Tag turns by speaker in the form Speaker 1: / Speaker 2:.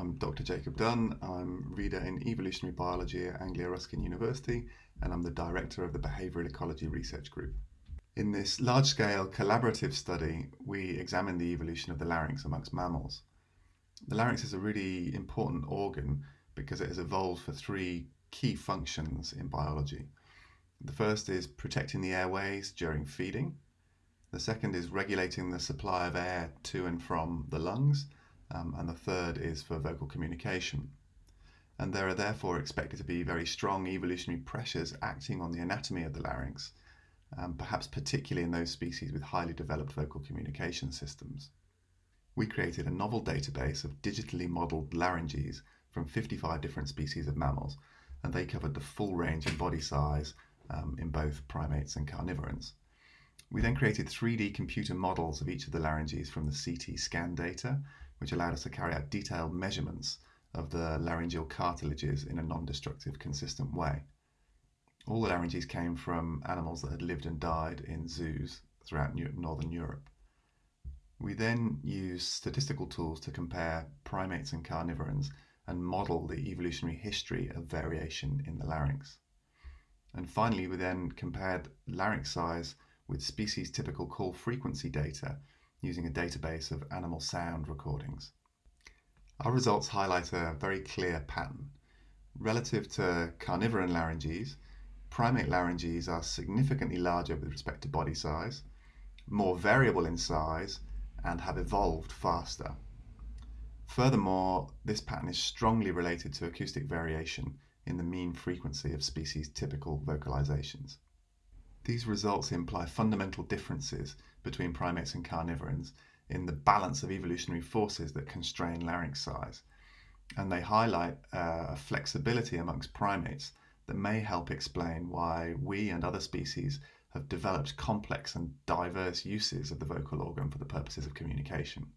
Speaker 1: I'm Dr. Jacob Dunn. I'm reader in evolutionary biology at Anglia Ruskin University, and I'm the director of the Behavioural Ecology Research Group. In this large scale collaborative study, we examined the evolution of the larynx amongst mammals. The larynx is a really important organ because it has evolved for three key functions in biology. The first is protecting the airways during feeding. The second is regulating the supply of air to and from the lungs um, and the third is for vocal communication. And there are therefore expected to be very strong evolutionary pressures acting on the anatomy of the larynx, um, perhaps particularly in those species with highly developed vocal communication systems. We created a novel database of digitally modelled larynges from 55 different species of mammals, and they covered the full range in body size um, in both primates and carnivorans. We then created 3D computer models of each of the larynges from the CT scan data, which allowed us to carry out detailed measurements of the laryngeal cartilages in a non-destructive, consistent way. All the larynges came from animals that had lived and died in zoos throughout Northern Europe. We then used statistical tools to compare primates and carnivorans and model the evolutionary history of variation in the larynx. And finally, we then compared larynx size with species typical call frequency data using a database of animal sound recordings. Our results highlight a very clear pattern. Relative to carnivoran larynges, primate larynges are significantly larger with respect to body size, more variable in size, and have evolved faster. Furthermore, this pattern is strongly related to acoustic variation in the mean frequency of species typical vocalizations. These results imply fundamental differences between primates and carnivorans in the balance of evolutionary forces that constrain larynx size. And they highlight uh, a flexibility amongst primates that may help explain why we and other species have developed complex and diverse uses of the vocal organ for the purposes of communication.